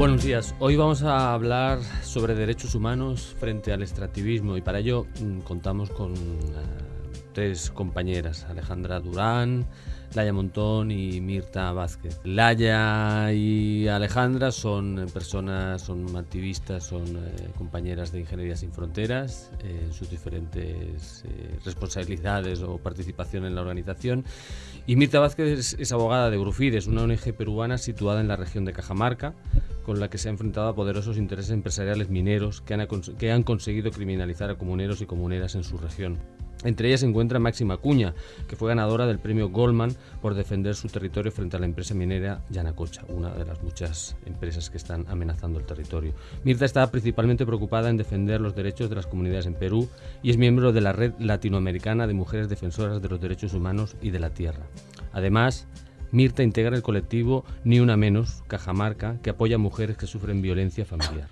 Buenos días. Hoy vamos a hablar sobre derechos humanos frente al extractivismo y para ello mm, contamos con eh, tres compañeras, Alejandra Durán, Laya Montón y Mirta Vázquez. Laya y Alejandra son personas, son activistas, son eh, compañeras de Ingeniería Sin Fronteras eh, en sus diferentes responsabilidades o participación en la organización. Y Mirta Vázquez es, abogada de Grufides, una ONG peruana situada en la región de Cajamarca con la que se ha enfrentado a poderosos intereses empresariales mineros que han, que han conseguido criminalizar a comuneros y comuneras en su región. Entre ellas se encuentra Máxima Cuña, que fue ganadora del premio Goldman por defender su territorio frente a la empresa minera Yanacocha, una de las muchas empresas que están amenazando el territorio. Mirta está principalmente preocupada en defender los derechos de las comunidades en Perú y es miembro de la Red Latinoamericana de Mujeres Defensoras de los Derechos Humanos y de la Tierra. Además, Mirta integra el colectivo Ni Una Menos, Cajamarca, que apoya a mujeres que sufren violencia familiar.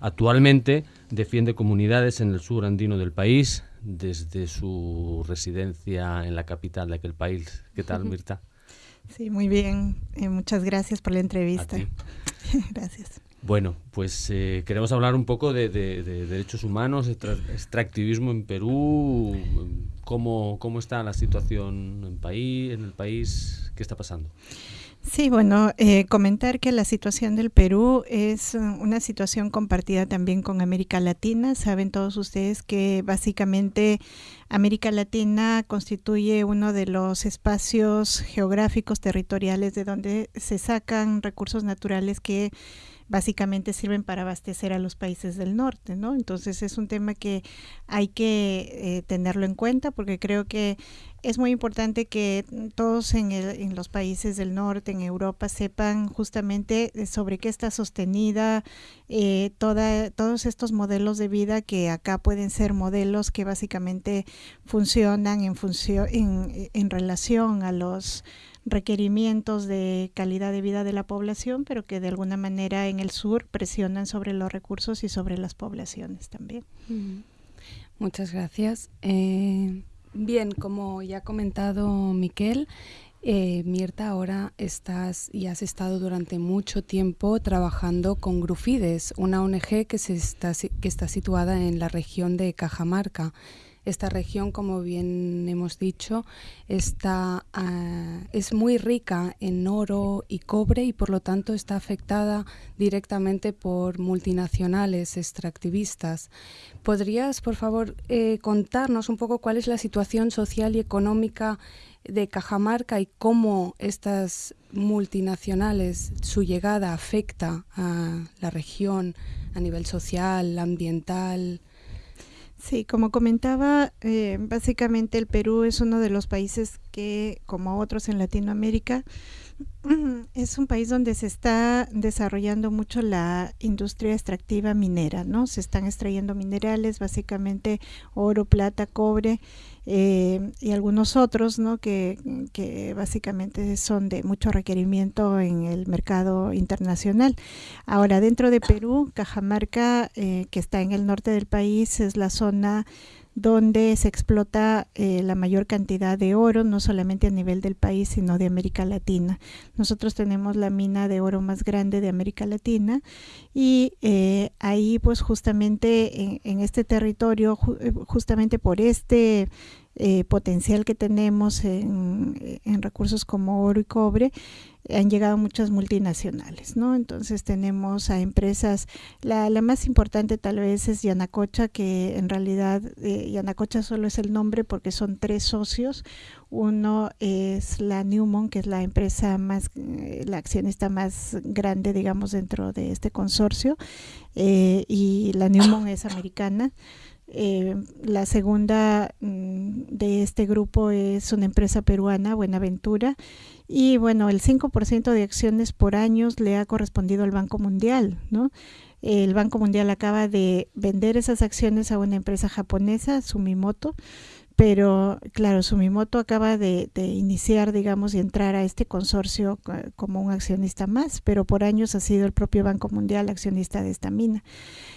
Actualmente defiende comunidades en el sur andino del país, desde su residencia en la capital de aquel país. ¿Qué tal, Mirta? Sí, muy bien. Eh, muchas gracias por la entrevista. gracias. Bueno, pues eh, queremos hablar un poco de, derechos humanos, extractivismo en Perú, cómo, cómo está la situación en, país, en el país, qué está pasando. Sí, bueno, eh, comentar que la situación del Perú es una situación compartida también con América Latina. Saben todos ustedes que básicamente América Latina constituye uno de los espacios geográficos territoriales de donde se sacan recursos naturales que básicamente sirven para abastecer a los países del norte, ¿no? Entonces es un tema que hay que eh, tenerlo en cuenta porque creo que es muy importante que todos en, en, los países del norte, en Europa, sepan justamente sobre qué está sostenida eh, toda, todos estos modelos de vida que acá pueden ser modelos que básicamente funcionan en, función, en, en relación a los requerimientos de calidad de vida de la población, pero que de alguna manera en el sur presionan sobre los recursos y sobre las poblaciones también. Muchas gracias. Eh, bien, como ya ha comentado Miquel, eh, Mirta, ahora estás y has estado durante mucho tiempo trabajando con Grufides, una ONG que, se está, que está situada en la región de Cajamarca. Esta región, como bien hemos dicho, está, ah, es muy rica en oro y cobre y por lo tanto está afectada directamente por multinacionales extractivistas. ¿Podrías, por favor, eh, contarnos un poco cuál es la situación social y económica de Cajamarca y cómo estas multinacionales, su llegada afecta a la región a nivel social, ambiental, Sí, como comentaba, eh, básicamente el Perú es uno de los países que, como otros en Latinoamérica, es un país donde se está desarrollando mucho la industria extractiva minera, ¿no? Se están extrayendo minerales, básicamente oro, plata, cobre eh, y algunos otros, ¿no? Que, que, básicamente son de mucho requerimiento en el mercado internacional. Ahora, dentro de Perú, Cajamarca, eh, que está en el norte del país, es la zona donde se explota eh, la mayor cantidad de oro, no solamente a nivel del país, sino de América Latina. Nosotros tenemos la mina de oro más grande de América Latina y eh, ahí pues justamente en, este territorio, eh, justamente por este eh, potencial que tenemos en, recursos como oro y cobre, han llegado muchas multinacionales, ¿no? Entonces tenemos a empresas, la, la más importante tal vez es Yanacocha, que en realidad eh, Yanacocha solo es el nombre porque son tres socios. Uno es la Newmont, que es la empresa más, eh, la accionista más grande, digamos, dentro de este consorcio, eh, y la Newmont es americana. Eh, la segunda mm, de este grupo es una empresa peruana, Buenaventura, y bueno, el 5% de acciones por años le ha correspondido al Banco Mundial, ¿no? El Banco Mundial acaba de vender esas acciones a una empresa japonesa, Sumimoto, pero claro, Sumimoto acaba de, iniciar, digamos, y entrar a este consorcio como un accionista más, pero por años ha sido el propio Banco Mundial accionista de esta mina.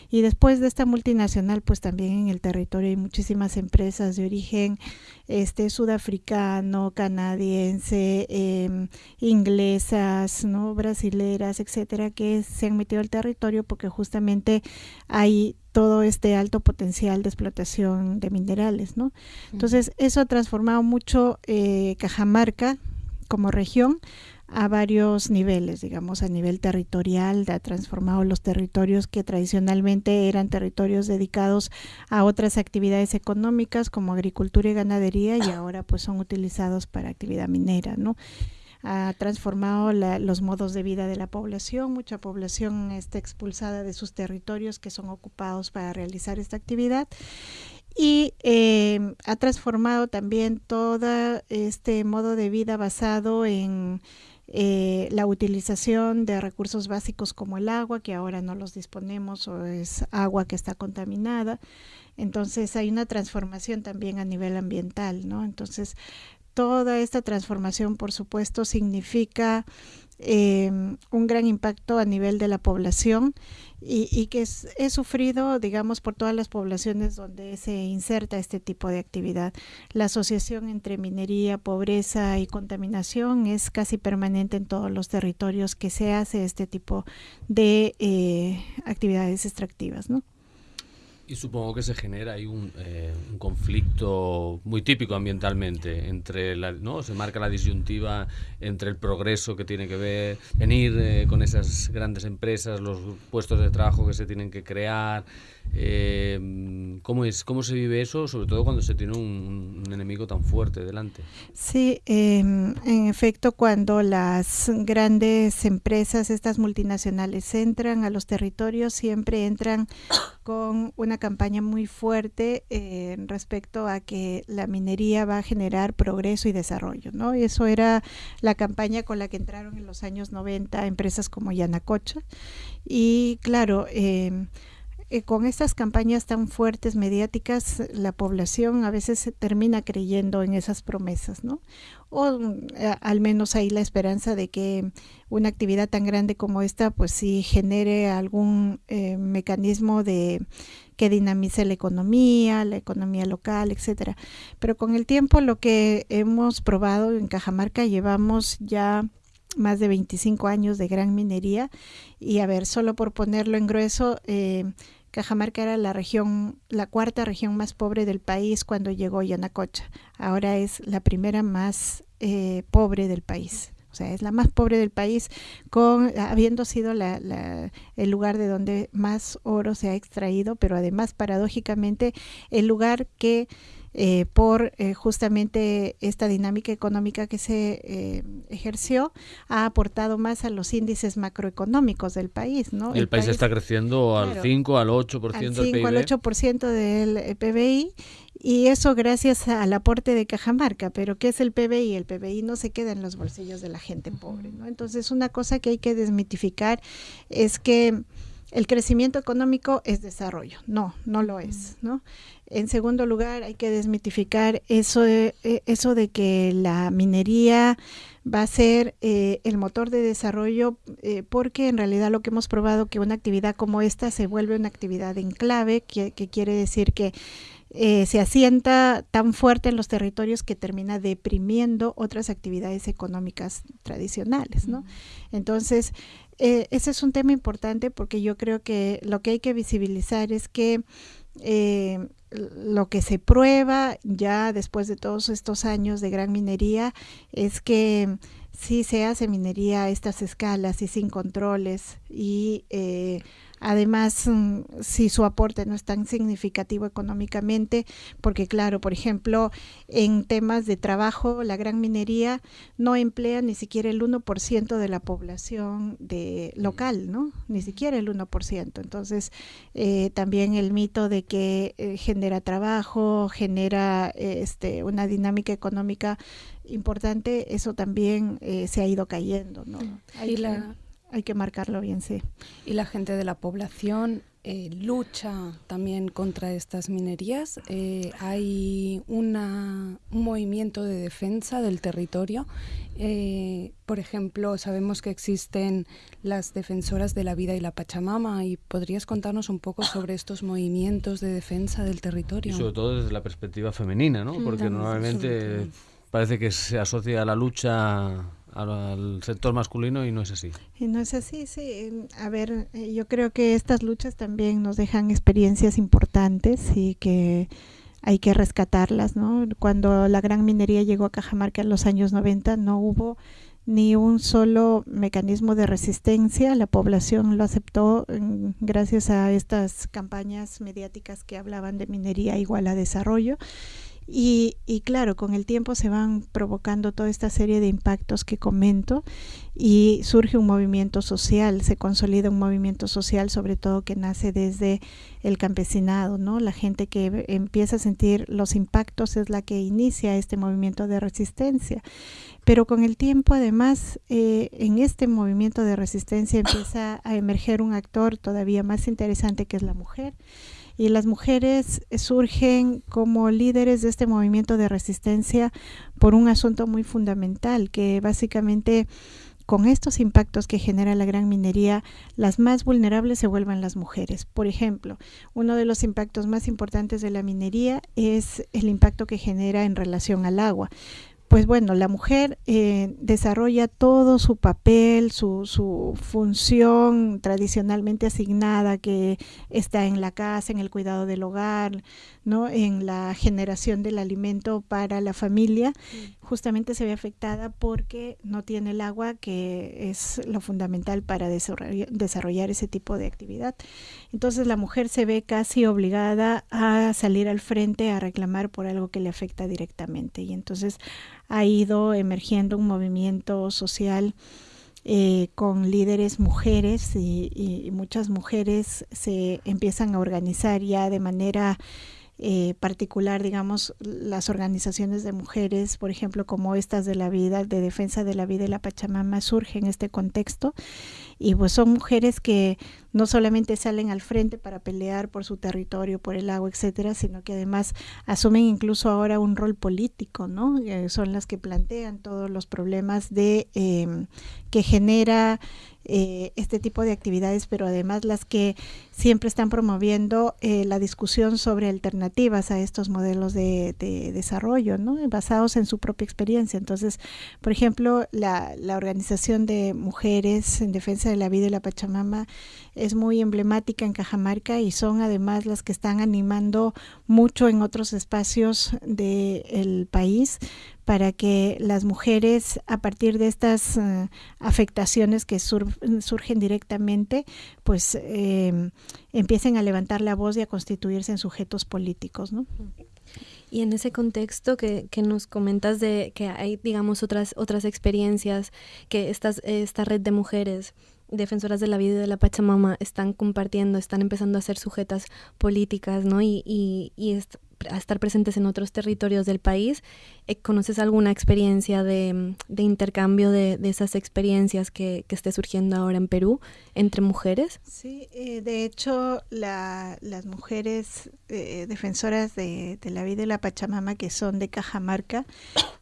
Y después de esta multinacional, pues también en el territorio hay muchísimas empresas de origen este sudafricano, canadiense, em, inglesas, no brasileras, etcétera, que se han metido al territorio porque justamente hay todo este alto potencial de explotación de minerales, ¿no? Entonces, eso ha transformado mucho eh, Cajamarca como región a varios niveles, digamos, a nivel territorial, ha transformado los territorios que tradicionalmente eran territorios dedicados a otras actividades económicas como agricultura y ganadería y ahora pues son utilizados para actividad minera, ¿no? Ha transformado los modos de vida de la población. Mucha población está expulsada de sus territorios que son ocupados para realizar esta actividad y eh, ha transformado también todo este modo de vida basado en eh, la utilización de recursos básicos como el agua, que ahora no los disponemos o es agua que está contaminada. Entonces hay una transformación también a nivel ambiental, ¿no? Entonces toda esta transformación, por supuesto, significa Em, un gran impacto a nivel de la población y, que es, sufrido, digamos, por todas las poblaciones donde se inserta este tipo de actividad. La asociación entre minería, pobreza y contaminación es casi permanente en todos los territorios que se hace este tipo de eh, actividades extractivas, ¿no? Y supongo que se genera ahí un, eh, un, conflicto muy típico ambientalmente entre la, no se marca la disyuntiva entre el progreso que tiene que ver venir eh, con esas grandes empresas los puestos de trabajo que se tienen que crear eh, ¿cómo, es, ¿Cómo se vive eso, sobre todo cuando se tiene un, enemigo tan fuerte delante? Sí, em, en efecto, cuando las grandes empresas, estas multinacionales, entran a los territorios, siempre entran con una campaña muy fuerte eh, respecto a que la minería va a generar progreso y desarrollo, ¿no? Eso era la campaña con la que entraron en los años 90 empresas como Yanacocha. Y claro, eh, con estas campañas tan fuertes mediáticas, la población a veces termina creyendo en esas promesas, ¿no? O eh, al menos hay la esperanza de que una actividad tan grande como esta, pues sí genere algún eh, mecanismo de que dinamice la economía, la economía local, etcétera. Pero con el tiempo, lo que hemos probado en Cajamarca, llevamos ya más de 25 años de gran minería y a ver, solo por ponerlo en grueso, eh, Cajamarca era la región, la cuarta región más pobre del país cuando llegó Yanacocha. Ahora es la primera más eh, pobre del país. O sea, es la más pobre del país, con, habiendo sido el lugar de donde más oro se ha extraído, pero además, paradójicamente, el lugar que eh, por eh, justamente esta dinámica económica que se eh, ejerció, ha aportado más a los índices macroeconómicos del país. ¿no? el, país, está creciendo al 5, al 8% al 5, del al 8% del PBI y eso gracias al aporte de Cajamarca. Pero ¿qué es el PBI? El PBI no se queda en los bolsillos de la gente pobre. ¿no? Entonces, una cosa que hay que desmitificar es que el crecimiento económico es desarrollo. No, no lo es, ¿no? En segundo lugar, hay que desmitificar eso de, eh, eso de que la minería va a ser eh, el motor de desarrollo, eh, porque en realidad lo que hemos probado que una actividad como esta se vuelve una actividad enclave, que, que quiere decir que se asienta tan fuerte en los territorios que termina deprimiendo otras actividades económicas tradicionales, ¿no? Entonces, ese es un tema importante porque yo creo que lo que hay que visibilizar es que eh, lo que se prueba ya después de todos estos años de gran minería es que sí se hace minería a estas escalas y sin controles y eh, Además, mm, si su aporte no es tan significativo económicamente, porque claro, por ejemplo, en temas de trabajo, la gran minería no emplea ni siquiera el 1% de la población de local, ¿no? Ni siquiera el 1%. Entonces, eh, también el mito de que eh, genera trabajo, genera este, una dinámica económica importante, eso también eh, se ha ido cayendo, ¿no? y la hay que marcarlo bien, sí. ¿Y la gente de la población eh, lucha también contra estas minerías. Eh, hay un movimiento de defensa del territorio. Eh, por ejemplo, sabemos que existen las defensoras de la vida y la Pachamama. ¿Y podrías contarnos un poco sobre estos movimientos de defensa del territorio? Y sobre todo desde la perspectiva femenina, ¿no? Porque normalmente parece que se asocia a la lucha al sector masculino y no es así. Y no es así, sí. A ver, eh, yo creo que estas luchas también nos dejan experiencias importantes y que hay que rescatarlas, ¿no? Cuando la gran minería llegó a Cajamarca en los años 90 no hubo ni un solo mecanismo de resistencia, la población lo aceptó mm, gracias a estas campañas mediáticas que hablaban de minería igual a desarrollo y, y, claro, con el tiempo se van provocando toda esta serie de impactos que comento y surge un movimiento social, se consolida un movimiento social, sobre todo que nace desde el campesinado, ¿no? La gente que empieza a sentir los impactos es la que inicia este movimiento de resistencia. Pero con el tiempo, además, eh, en este movimiento de resistencia empieza a emerger un actor todavía más interesante que es la mujer y las mujeres surgen como líderes de este movimiento de resistencia por un asunto muy fundamental que básicamente con estos impactos que genera la gran minería, las más vulnerables se vuelven las mujeres. Por ejemplo, uno de los impactos más importantes de la minería es el impacto que genera en relación al agua pues bueno, la mujer eh, desarrolla todo su papel, su, su, función tradicionalmente asignada que está en la casa, en el cuidado del hogar, ¿no? en la generación del alimento para la familia, justamente se ve afectada porque no tiene el agua, que es lo fundamental para desarrollar ese tipo de actividad. Entonces la mujer se ve casi obligada a salir al frente a reclamar por algo que le afecta directamente. Y entonces ha ido emergiendo un movimiento social eh, con líderes mujeres y, muchas mujeres se empiezan a organizar ya de manera eh, particular, digamos, las organizaciones de mujeres, por ejemplo, como estas de la vida, de defensa de la vida y la Pachamama, surgen en este contexto y pues son mujeres que no solamente salen al frente para pelear por su territorio, por el agua, etcétera, sino que además asumen incluso ahora un rol político, ¿no? Eh, son las que plantean todos los problemas de eh, que genera eh, este tipo de actividades, pero además las que siempre están promoviendo eh, la discusión sobre alternativas a estos modelos de, desarrollo, ¿no? basados en su propia experiencia. Entonces, por ejemplo, la, la, organización de mujeres en defensa de la vida y la Pachamama es muy emblemática en Cajamarca y son además las que están animando mucho en otros espacios del país para que las mujeres a partir de estas uh, afectaciones que sur surgen directamente pues eh, empiecen a levantar la voz y a constituirse en sujetos políticos ¿no? Y en ese contexto que, que, nos comentas de que hay, digamos, otras, otras experiencias, que estas, esta red de mujeres defensoras de la vida y de la Pachamama están compartiendo, están empezando a ser sujetas políticas, ¿no? Y, y, y a estar presentes en otros territorios del país. Eh, ¿Conoces alguna experiencia de, de intercambio de, de, esas experiencias que, esté surgiendo ahora en Perú entre mujeres? Sí, eh, de hecho la, las mujeres eh, defensoras de, de, la vida y la Pachamama que son de Cajamarca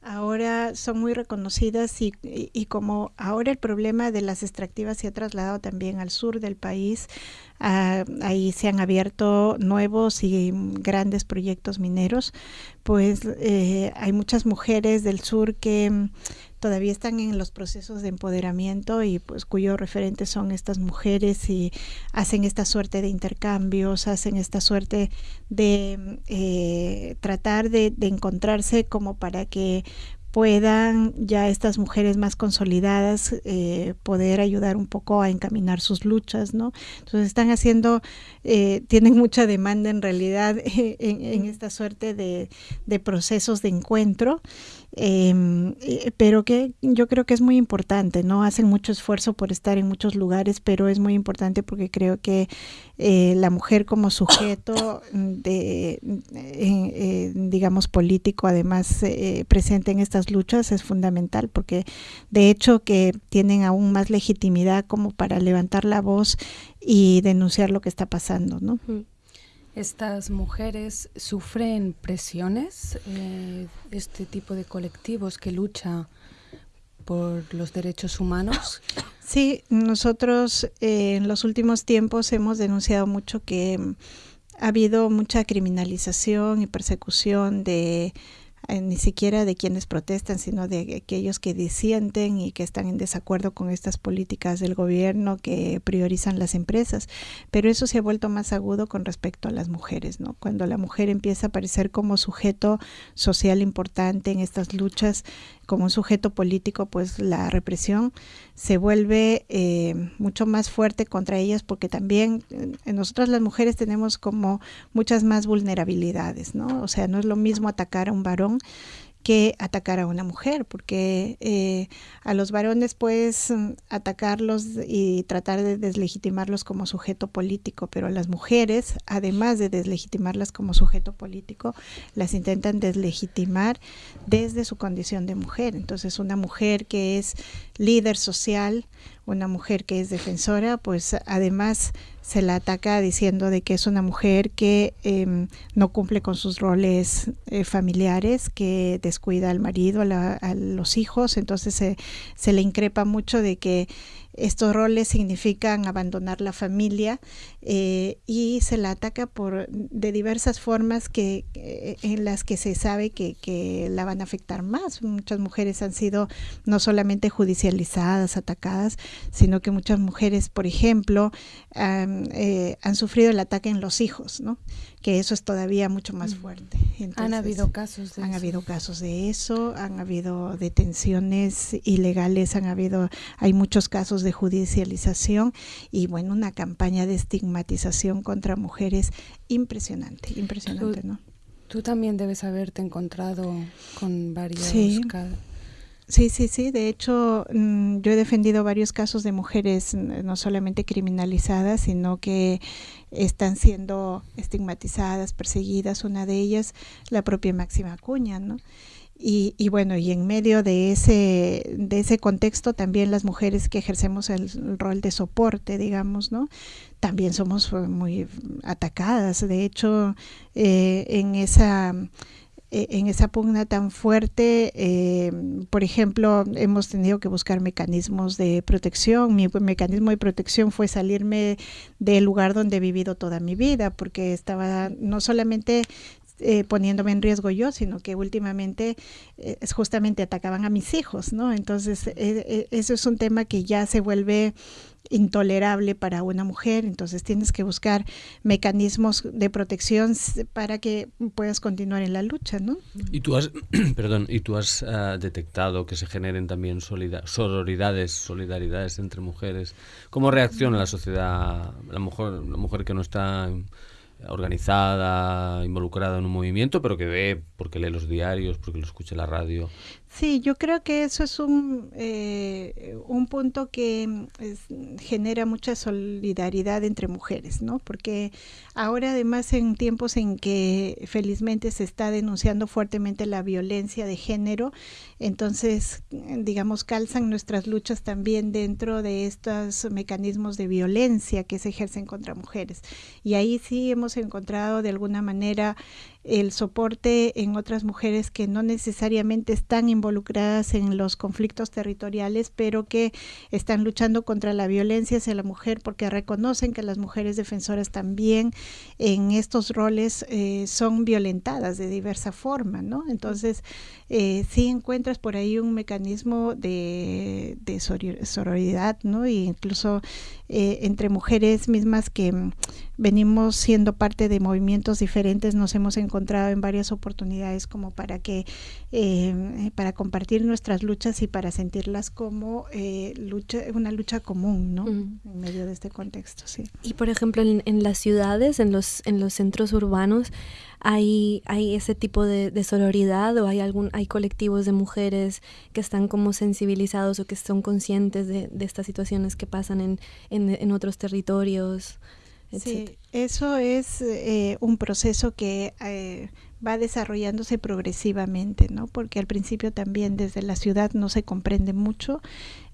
ahora son muy reconocidas y como ahora el problema de las extractivas se ha trasladado también al sur del país, Ah, ahí se han abierto nuevos y grandes proyectos mineros, pues eh, hay muchas mujeres del sur que mm, todavía están en los procesos de empoderamiento y pues cuyos referentes son estas mujeres y hacen esta suerte de intercambios, hacen esta suerte de mm, eh, tratar de, de encontrarse como para que puedan ya estas mujeres más consolidadas eh, poder ayudar un poco a encaminar sus luchas, ¿no? Entonces están haciendo, eh, tienen mucha demanda en realidad en, en esta suerte de, de, procesos de encuentro, eh, pero que yo creo que es muy importante, ¿no? Hacen mucho esfuerzo por estar en muchos lugares, pero es muy importante porque creo que eh, la mujer como sujeto de, digamos, político, además presente en estas luchas, es fundamental, porque de hecho que tienen aún más legitimidad como para levantar la voz y denunciar lo que está pasando, ¿no? ¿Estas mujeres sufren presiones? Eh, este tipo de colectivos que lucha por los derechos humanos? Sí, nosotros eh, en los últimos tiempos hemos denunciado mucho que ha habido mucha criminalización y persecución de eh, ni siquiera de quienes protestan, sino de aquellos que disienten y que están en desacuerdo con estas políticas del gobierno que priorizan las empresas. Pero eso se ha vuelto más agudo con respecto a las mujeres, ¿no? Cuando la mujer empieza a aparecer como sujeto social importante en estas luchas, como un sujeto político, pues la represión se vuelve eh, mucho más fuerte contra ellas porque también en nosotras las mujeres tenemos como muchas más vulnerabilidades, ¿no? O sea, no es lo mismo atacar a un varón que atacar a una mujer, porque eh, a los varones puedes mm, atacarlos y tratar de deslegitimarlos como sujeto político, pero a las mujeres, además de deslegitimarlas como sujeto político, las intentan deslegitimar desde su condición de mujer. Entonces, una mujer que es líder social, una mujer que es defensora, pues además se la ataca diciendo de que es una mujer que em, no cumple con sus roles eh, familiares, que descuida al marido, a, los hijos, entonces se, se le increpa mucho de que estos roles significan abandonar la familia eh, y se la ataca por de diversas formas que eh, en las que se sabe que, que, la van a afectar más. Muchas mujeres han sido no solamente judicializadas, atacadas, sino que muchas mujeres, por ejemplo, han, eh, han sufrido el ataque en los hijos, ¿no? Que eso es todavía mucho más fuerte. han habido casos de han habido casos de eso, han habido detenciones ilegales, han habido, hay muchos casos de judicialización y bueno, una campaña de estigmatización contra mujeres impresionante, impresionante, ¿no? Tú también debes haberte encontrado con varios casos Sí, sí, sí. De hecho, mm, yo he defendido varios casos de mujeres no solamente criminalizadas, sino que están siendo estigmatizadas, perseguidas. Una de ellas, la propia Máxima Cuña, ¿no? Y, y, bueno, y en medio de ese, de ese contexto también las mujeres que ejercemos el, rol de soporte, digamos, ¿no? También somos muy atacadas. De hecho, eh, en esa eh, en esa pugna tan fuerte, eh, por ejemplo, hemos tenido que buscar mecanismos de protección. Mi mecanismo de protección fue salirme del lugar donde he vivido toda mi vida, porque estaba no solamente eh, poniéndome en riesgo yo, sino que últimamente justamente atacaban a mis hijos, ¿no? Entonces, eso es un tema que ya se vuelve intolerable para una mujer, entonces tienes que buscar mecanismos de protección para que puedas continuar en la lucha, ¿no? Y tú has, perdón, y tú has ah, detectado que se generen también sororidades, solidaridades entre mujeres. ¿Cómo reacciona la sociedad, la mujer, la mujer que no está organizada, involucrada en un movimiento, pero que ve porque lee los diarios, porque lo escucha en la radio. Sí, yo creo que eso es un, eh, un punto que mm, genera mucha solidaridad entre mujeres, ¿no? Porque ahora además en tiempos en que felizmente se está denunciando fuertemente la violencia de género, entonces, digamos, calzan nuestras luchas también dentro de estos mecanismos de violencia que se ejercen contra mujeres. Y ahí sí hemos encontrado de alguna manera el soporte en otras mujeres que no necesariamente están involucradas en los conflictos territoriales, pero que están luchando contra la violencia hacia la mujer porque reconocen que las mujeres defensoras también en estos roles eh, son violentadas de diversa forma, ¿no? Entonces, eh, sí encuentras por ahí un mecanismo de, de sororidad, ¿no? E incluso eh, entre mujeres mismas que mm, venimos siendo parte de movimientos diferentes, nos hemos encontrado en varias oportunidades como para que, eh, para compartir nuestras luchas y para sentirlas como lucha, una lucha común, ¿no? En medio de este contexto, sí. Y por ejemplo, en, en las ciudades, en los, en los centros urbanos, hay, hay ese tipo de, de, sororidad o hay algún hay colectivos de mujeres que están como sensibilizados o que son conscientes de, de estas situaciones que pasan en, en, en otros territorios Sí, eso es eh, un proceso que eh, va desarrollándose progresivamente, ¿no? Porque al principio también desde la ciudad no se comprende mucho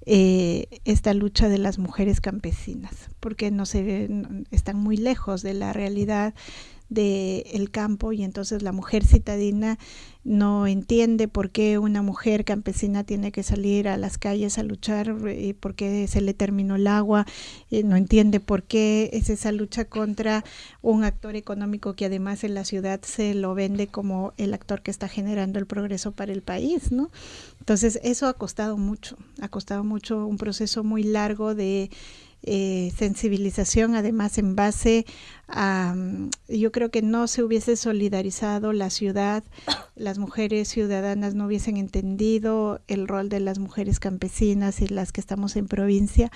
eh, esta lucha de las mujeres campesinas, porque no se están muy lejos de la realidad del campo y entonces la mujer citadina no entiende por qué una mujer campesina tiene que salir a las calles a luchar y por qué se le terminó el agua, y no entiende por qué es esa lucha contra un actor económico que además en la ciudad se lo vende como el actor que está generando el progreso para el país, ¿no? Entonces eso ha costado mucho, ha costado mucho un proceso muy largo de eh, sensibilización, además en base a, mm, yo creo que no se hubiese solidarizado la ciudad, las mujeres ciudadanas no hubiesen entendido el rol de las mujeres campesinas y las que estamos en provincia,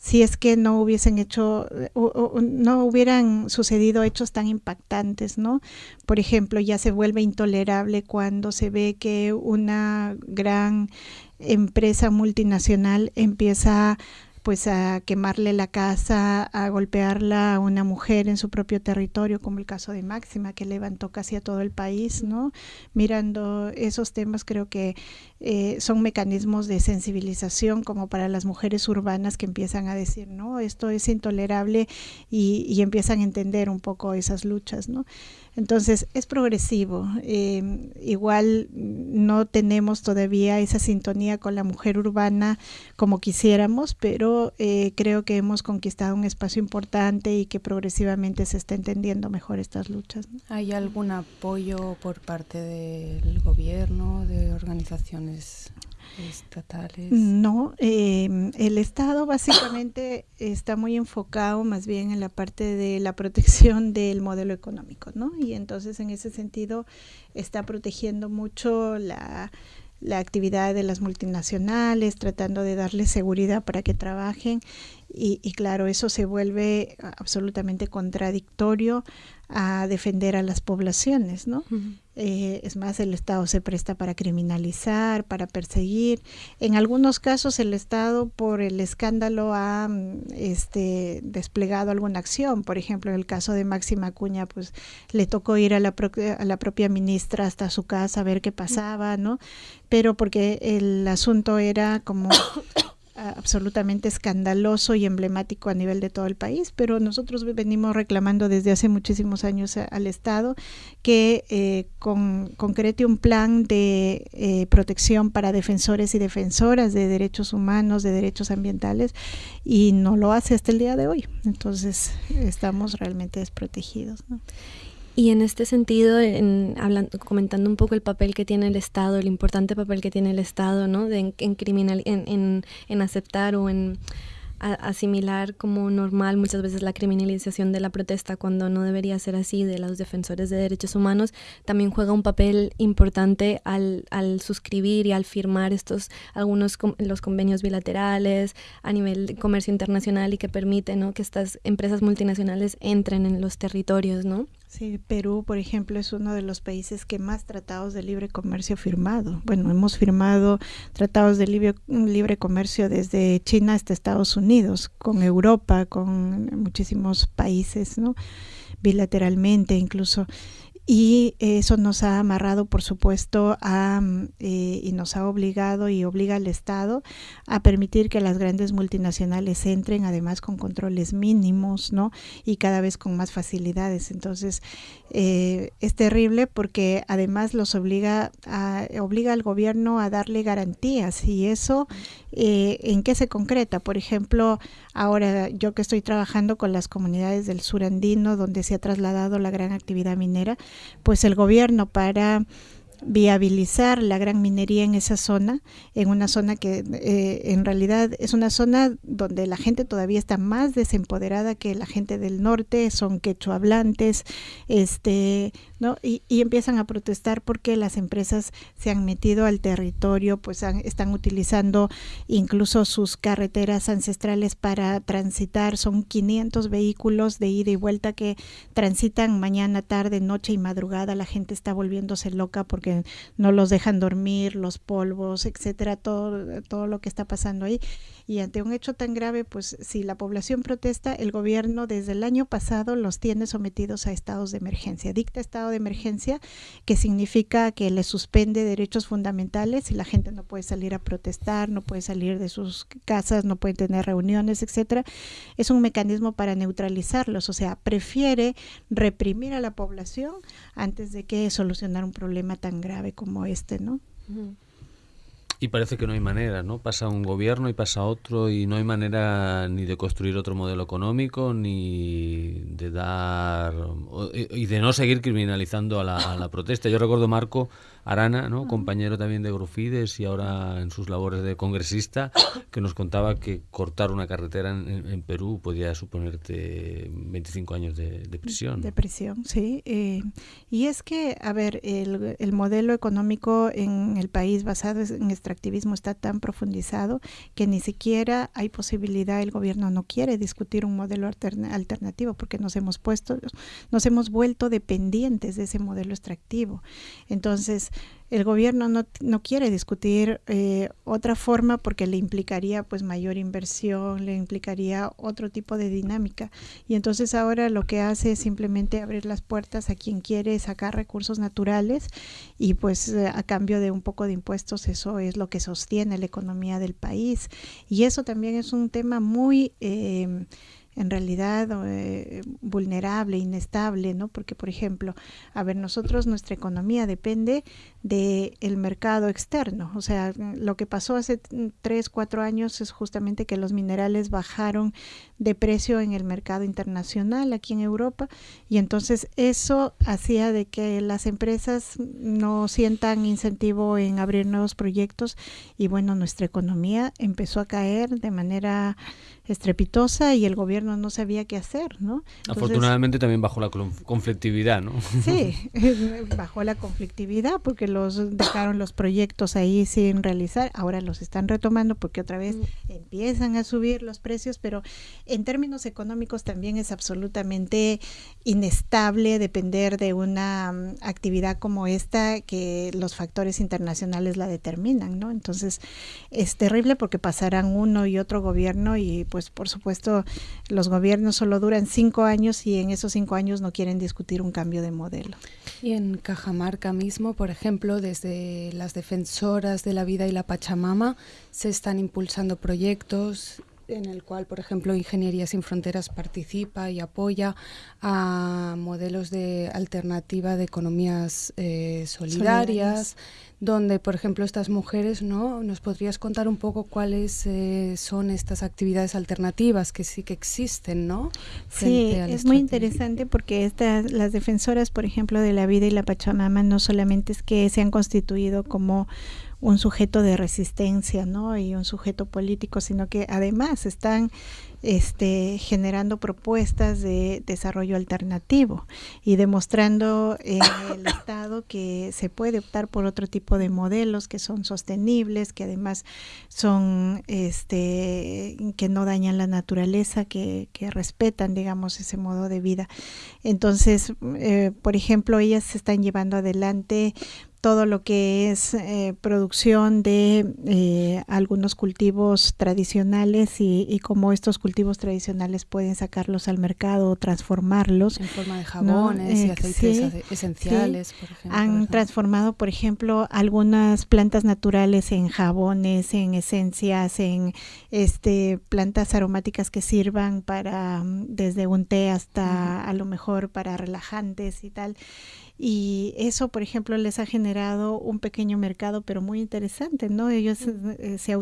si es que no hubiesen hecho o, no hubieran sucedido hechos tan impactantes, ¿no? Por ejemplo, ya se vuelve intolerable cuando se ve que una gran empresa multinacional empieza pues a quemarle la casa, a golpearla a una mujer en su propio territorio, como el caso de Máxima, que levantó casi a todo el país, ¿no? Mirando esos temas, creo que eh, son mecanismos de sensibilización como para las mujeres urbanas que empiezan a decir, no, esto es intolerable y, empiezan a entender un poco esas luchas, ¿no? Entonces es progresivo. Eh, igual no tenemos todavía esa sintonía con la mujer urbana como quisiéramos, pero eh, creo que hemos conquistado un espacio importante y que progresivamente se está entendiendo mejor estas luchas. ¿Hay algún apoyo por parte del gobierno, de organizaciones estatales? No, em, el Estado básicamente está muy enfocado más bien en la parte de la protección del modelo económico, ¿no? Y entonces en ese sentido está protegiendo mucho la, la actividad de las multinacionales, tratando de darles seguridad para que trabajen y, y, claro, eso se vuelve absolutamente contradictorio a defender a las poblaciones, ¿no? eh, es más, el Estado se presta para criminalizar, para perseguir. En algunos casos el Estado, por el escándalo, ha este, desplegado alguna acción. Por ejemplo, en el caso de Máxima Cuña, pues le tocó ir a la, a la propia ministra hasta su casa a ver qué pasaba, ¿no? Pero porque el asunto era como absolutamente escandaloso y emblemático a nivel de todo el país, pero nosotros venimos reclamando desde hace muchísimos años al Estado que eh, con, concrete un plan de eh, protección para defensores y defensoras de derechos humanos, de derechos ambientales, y no lo hace hasta el día de hoy. Entonces estamos realmente desprotegidos. Y en este sentido, en, hablando, comentando un poco el papel que tiene el Estado, el importante papel que tiene el Estado, ¿no? De, en, criminal, en, en, aceptar o en asimilar como normal muchas veces la criminalización de la protesta cuando no debería ser así de los defensores de derechos humanos, también juega un papel importante al, al suscribir y al firmar estos algunos los convenios bilaterales a nivel de comercio internacional y que permiten ¿no? que estas empresas multinacionales entren en los territorios, ¿no? Sí, Perú, por ejemplo, es uno de los países que más tratados de libre comercio ha firmado. Bueno, hemos firmado tratados de libre, libre comercio desde China hasta Estados Unidos, con Europa, con muchísimos países, ¿no? Bilateralmente incluso y eso nos ha amarrado, por supuesto, a, mm, eh, y nos ha obligado y obliga al Estado a permitir que las grandes multinacionales entren, además con controles mínimos, ¿no? Y cada vez con más facilidades. Entonces, eh, es terrible porque además los obliga, a, obliga al gobierno a darle garantías y eso, eh, ¿en qué se concreta? Por ejemplo, ahora yo que estoy trabajando con las comunidades del sur andino, donde se ha trasladado la gran actividad minera, pues el gobierno para viabilizar la gran minería en esa zona, en una zona que eh, en realidad es una zona donde la gente todavía está más desempoderada que la gente del norte, son quechua hablantes, este, ¿no? Y, empiezan a protestar porque las empresas se han metido al territorio, pues están utilizando incluso sus carreteras ancestrales para transitar. Son 500 vehículos de ida y vuelta que transitan mañana, tarde, noche y madrugada. La gente está volviéndose loca porque no los dejan dormir, los polvos, etcétera, todo, todo lo que está pasando ahí. Y ante un hecho tan grave, pues si la población protesta, el gobierno desde el año pasado los tiene sometidos a estados de emergencia. Dicta estado de emergencia, que significa que le suspende derechos fundamentales y la gente no puede salir a protestar, no puede salir de sus casas, no puede tener reuniones, etcétera. Es un mecanismo para neutralizarlos, o sea, prefiere reprimir a la población antes de que solucionar un problema tan grave como este, ¿no? Y parece que no hay manera, ¿no? Pasa un gobierno y pasa otro y no hay manera ni de construir otro modelo económico ni de dar y de no seguir criminalizando a la, a la protesta. Yo recuerdo Marco Arana, ¿no? compañero también de Grufides y ahora en sus labores de congresista, que nos contaba que cortar una carretera en, Perú podía suponerte 25 años de, prisión. De prisión, sí. Eh, y es que, a ver, el, el, modelo económico en el país basado en extractivismo está tan profundizado que ni siquiera hay posibilidad, el gobierno no quiere discutir un modelo alternativo porque nos hemos puesto, nos hemos vuelto dependientes de ese modelo extractivo. Entonces, el gobierno no, no quiere discutir eh, otra forma porque le implicaría pues mayor inversión, le implicaría otro tipo de dinámica. Y entonces ahora lo que hace es simplemente abrir las puertas a quien quiere sacar recursos naturales y pues eh, a cambio de un poco de impuestos eso es lo que sostiene la economía del país. Y eso también es un tema muy... Eh, en realidad eh, vulnerable, inestable, ¿no? Porque, por ejemplo, a ver, nosotros, nuestra economía depende del el mercado externo. O sea, lo que pasó hace tres, cuatro años es justamente que los minerales bajaron de precio en el mercado internacional aquí en Europa y entonces eso hacía de que las empresas no sientan incentivo en abrir nuevos proyectos y bueno, nuestra economía empezó a caer de manera estrepitosa y el gobierno no sabía qué hacer, ¿no? Afortunadamente también bajó la conflictividad, ¿no? Sí, bajó la conflictividad porque los dejaron los proyectos ahí sin realizar, ahora los están retomando porque otra vez mm. empiezan a subir los precios, pero en términos económicos también es absolutamente inestable depender de una mm, actividad como esta que los factores internacionales la determinan, ¿no? Entonces es terrible porque pasarán uno y otro gobierno y pues por supuesto los gobiernos solo duran cinco años y en esos cinco años no quieren discutir un cambio de modelo. Y en Cajamarca mismo, por ejemplo, desde las defensoras de la vida y la Pachamama se están impulsando proyectos en el cual, por ejemplo, Ingeniería Sin Fronteras participa y apoya a modelos de alternativa de economías eh, solidarias, donde, por ejemplo, estas mujeres, ¿no? ¿Nos podrías contar un poco cuáles eh, son estas actividades alternativas que sí que existen, ¿no? sí, es muy interesante porque estas, las defensoras, por ejemplo, de la vida y la Pachamama no solamente es que se han constituido como un sujeto de resistencia, ¿no? Y un sujeto político, sino que además están este, generando propuestas de desarrollo alternativo y demostrando en el Estado que se puede optar por otro tipo de modelos que son sostenibles, que además son, este, que no dañan la naturaleza, que, que respetan, digamos, ese modo de vida. Entonces, eh, por ejemplo, ellas se están llevando adelante todo lo que es eh, producción de eh, algunos cultivos tradicionales y, y cómo estos cultivos tradicionales pueden sacarlos al mercado o transformarlos. En forma de jabones y eh, aceites esenciales, por ejemplo. Han transformado, por ejemplo, algunas plantas naturales en jabones, en esencias, en este plantas aromáticas que sirvan para mm, desde un té hasta a lo mejor para relajantes y tal y eso, por ejemplo, les ha generado un pequeño mercado, pero muy interesante, ¿no? Ellos eh, se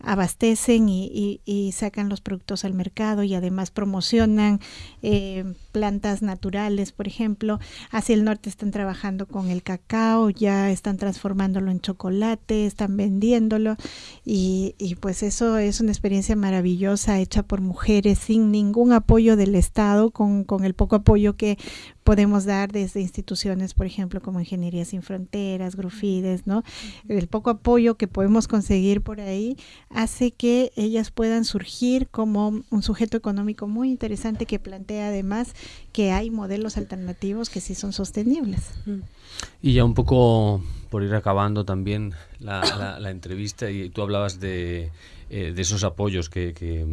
autoabastecen y, y, sacan los productos al mercado y además promocionan eh, plantas naturales, por ejemplo. Hacia el norte están trabajando con el cacao, ya están transformándolo en chocolate, están vendiéndolo y, y pues eso es una experiencia maravillosa hecha por mujeres sin ningún apoyo del Estado, con, con el poco apoyo que podemos dar desde instituciones instituciones, por ejemplo, como Ingeniería Sin Fronteras, Grufides, ¿no? El poco apoyo que podemos conseguir por ahí hace que ellas puedan surgir como un sujeto económico muy interesante que plantea además que hay modelos alternativos que sí son sostenibles. Y ya un poco por ir acabando también la, entrevista, y tú hablabas de eh, de esos apoyos que, que,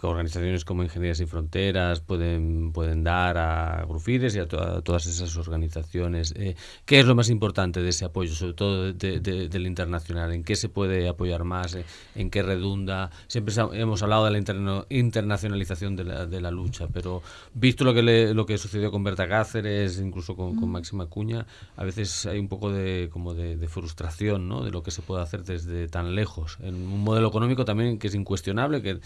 organizaciones como Ingeniería Sin Fronteras pueden, pueden dar a Grufides y a, todas esas organizaciones. Eh, ¿Qué es lo más importante de ese apoyo, sobre todo del internacional? ¿En qué se puede apoyar más? ¿En qué redunda? Siempre hemos hablado de la internacionalización de la, de la, lucha, pero visto lo que, lo que sucedió con Berta Cáceres, incluso con, con, mm. Máxima Cuña, a veces hay un poco de, como de, de frustración ¿no? de lo que se puede hacer desde tan lejos. En un modelo económico también que es incuestionable, que,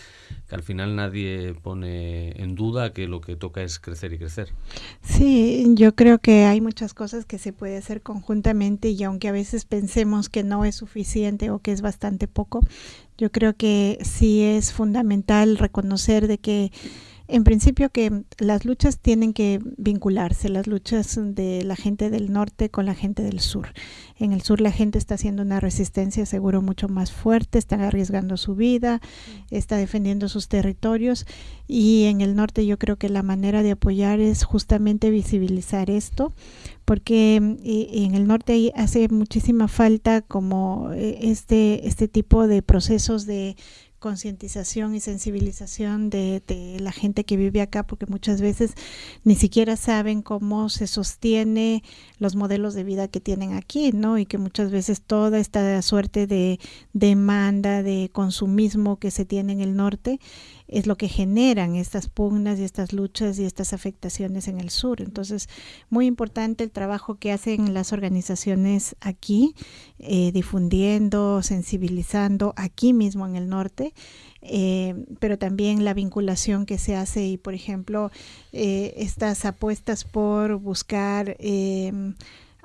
al final nadie pone en duda que lo que toca es crecer y crecer. Sí, yo creo que hay muchas cosas que se puede hacer conjuntamente y aunque a veces pensemos que no es suficiente o que es bastante poco, yo creo que sí es fundamental reconocer de que en principio que las luchas tienen que vincularse, las luchas de la gente del norte con la gente del sur. En el sur la gente está haciendo una resistencia seguro mucho más fuerte, está arriesgando su vida, está defendiendo sus territorios y en el norte yo creo que la manera de apoyar es justamente visibilizar esto porque en el norte hace muchísima falta como eh, este, este tipo de procesos de concientización y sensibilización de, la gente que vive acá, porque muchas veces ni siquiera saben cómo se sostiene los modelos de vida que tienen aquí, ¿no? Y que muchas veces toda esta suerte de demanda, de consumismo que se tiene en el norte, es lo que generan estas pugnas y estas luchas y estas afectaciones en el sur. Entonces, muy importante el trabajo que hacen las organizaciones aquí, eh, difundiendo, sensibilizando aquí mismo en el norte, eh, pero también la vinculación que se hace y, por ejemplo, eh, estas apuestas por buscar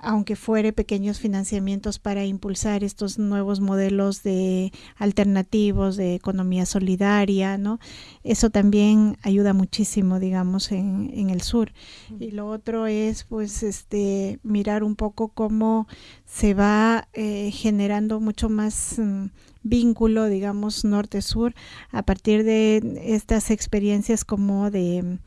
aunque fuere pequeños financiamientos para impulsar estos nuevos modelos de alternativos de economía solidaria, ¿no? Eso también ayuda muchísimo, digamos, en, en el sur. Y lo otro es, pues, este, mirar un poco cómo se va eh, generando mucho más mm, vínculo, digamos, norte-sur, a partir de estas experiencias como de,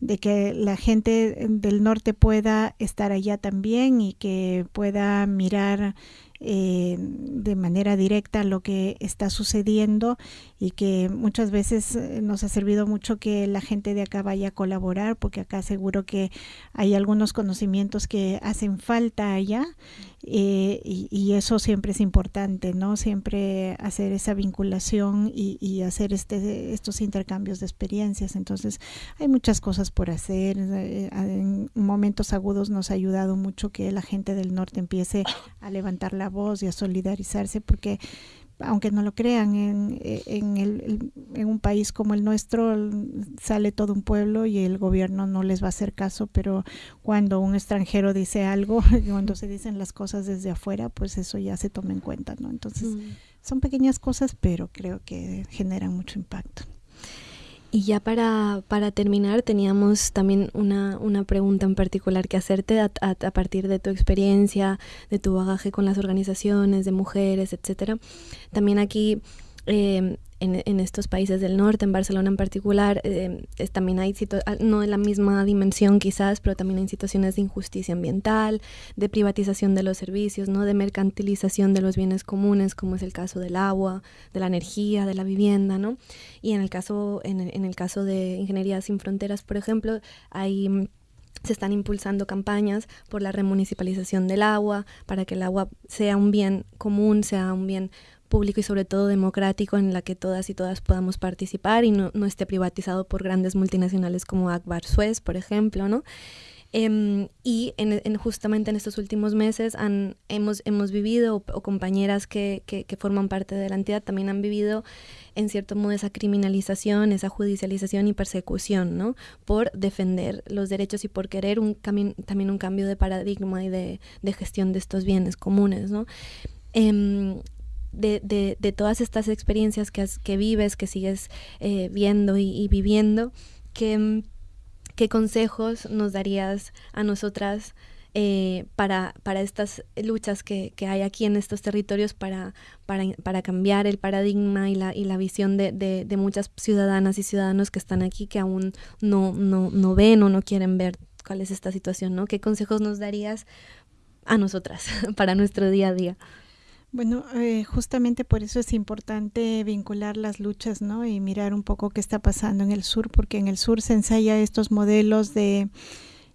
de, que la gente del norte pueda estar allá también y que pueda mirar eh, de manera directa lo que está sucediendo y que muchas veces eh, nos ha servido mucho que la gente de acá vaya a colaborar porque acá seguro que hay algunos conocimientos que hacen falta allá eh, y, eso siempre es importante, ¿no? Siempre hacer esa vinculación y, hacer este, estos intercambios de experiencias. Entonces, hay muchas cosas por hacer. Eh, en momentos agudos nos ha ayudado mucho que la gente del norte empiece a levantar la voz y a solidarizarse porque aunque no lo crean, en, en, el, en, un país como el nuestro sale todo un pueblo y el gobierno no les va a hacer caso, pero cuando un extranjero dice algo, cuando se dicen las cosas desde afuera, pues eso ya se toma en cuenta, ¿no? Entonces, mm. son pequeñas cosas, pero creo que generan mucho impacto. Y ya para, para terminar, teníamos también una, una, pregunta en particular que hacerte a, partir de tu experiencia, de tu bagaje con las organizaciones de mujeres, etcétera. También aquí eh, en, estos países del norte, en Barcelona en particular, eh, también hay, ah, no en la misma dimensión quizás, pero también hay situaciones de injusticia ambiental, de privatización de los servicios, ¿no? de mercantilización de los bienes comunes, como es el caso del agua, de la energía, de la vivienda. ¿no? Y en el caso, en, en el caso de Ingeniería Sin Fronteras, por ejemplo, hay se están impulsando campañas por la remunicipalización del agua, para que el agua sea un bien común, sea un bien público y sobre todo democrático en la que todas y todas podamos participar y no, no esté privatizado por grandes multinacionales como Akbar Suez, por ejemplo, ¿no? Em, y en, justamente en estos últimos meses han, hemos, hemos vivido, o, compañeras que, que, forman parte de la entidad también han vivido en cierto modo esa criminalización, esa judicialización y persecución, ¿no? Por defender los derechos y por querer un también un cambio de paradigma y de, de gestión de estos bienes comunes, ¿no? Em, de, de, de, todas estas experiencias que, que vives, que sigues eh, viendo y, viviendo, ¿qué, ¿qué, consejos nos darías a nosotras eh, para, para estas luchas que, que, hay aquí en estos territorios para, para, para cambiar el paradigma y la, y la visión de, de, de, muchas ciudadanas y ciudadanos que están aquí que aún no, no, no ven o no quieren ver cuál es esta situación, ¿no? ¿Qué consejos nos darías a nosotras para nuestro día a día? Bueno, eh, justamente por eso es importante vincular las luchas, ¿no? Y mirar un poco qué está pasando en el sur, porque en el sur se ensaya estos modelos de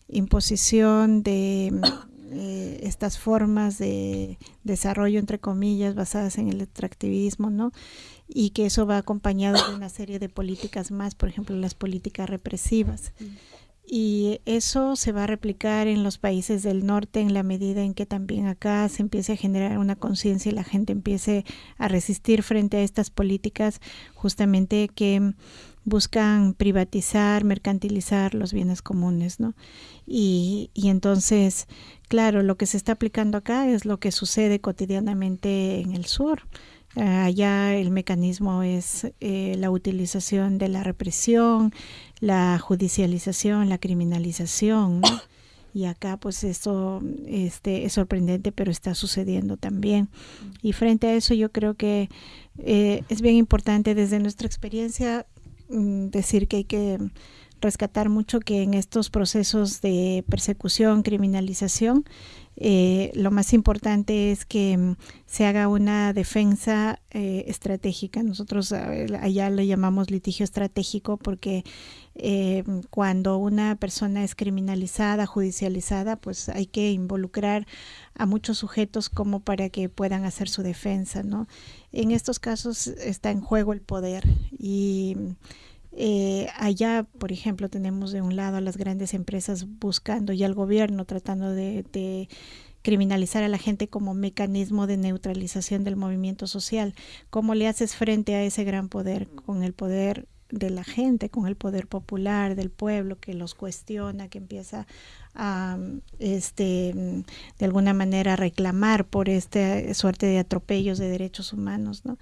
imposición, de eh, estas formas de desarrollo, entre comillas, basadas en el extractivismo, ¿no? Y que eso va acompañado de una serie de políticas más, por ejemplo, las políticas represivas. Mm y eso se va a replicar en los países del norte en la medida en que también acá se empiece a generar una conciencia y la gente empiece a resistir frente a estas políticas justamente que buscan privatizar, mercantilizar los bienes comunes, ¿no? Y, y entonces, claro, lo que se está aplicando acá es lo que sucede cotidianamente en el sur. Allá el mecanismo es eh, la utilización de la represión, la judicialización, la criminalización, Y acá pues esto este, es sorprendente, pero está sucediendo también. Y frente a eso yo creo que eh, es bien importante desde nuestra experiencia mm, decir que hay que rescatar mucho que en estos procesos de persecución, criminalización, eh, lo más importante es que mm, se haga una defensa eh, estratégica. Nosotros allá le llamamos litigio estratégico porque eh, cuando una persona es criminalizada, judicializada, pues hay que involucrar a muchos sujetos como para que puedan hacer su defensa, ¿no? En estos casos está en juego el poder y eh, allá, por ejemplo, tenemos de un lado a las grandes empresas buscando y al gobierno tratando de, de criminalizar a la gente como mecanismo de neutralización del movimiento social. ¿Cómo le haces frente a ese gran poder? Con el poder de la gente, con el poder popular del pueblo que los cuestiona, que empieza este, de alguna manera, reclamar por esta suerte de atropellos de derechos humanos, ¿no?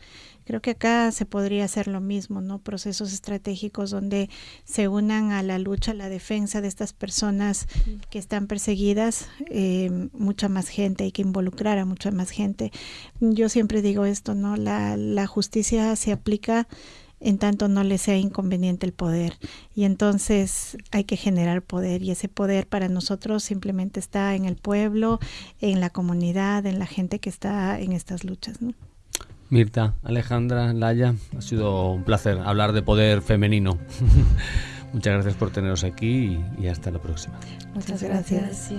Creo que acá se podría hacer lo mismo, ¿no? Procesos estratégicos donde se unan a la lucha, a la defensa de estas personas que están perseguidas, eh, mucha más gente, hay que involucrar a mucha más gente. Yo siempre digo esto, ¿no? La justicia se aplica en tanto no le sea inconveniente el poder. Y entonces hay que generar poder y ese poder para nosotros simplemente está en el pueblo, en la comunidad, en la gente que está en estas luchas. Mirta, Alejandra, Laya, ha sido un placer hablar de poder femenino. Muchas gracias por teneros aquí y, hasta la próxima. Muchas gracias.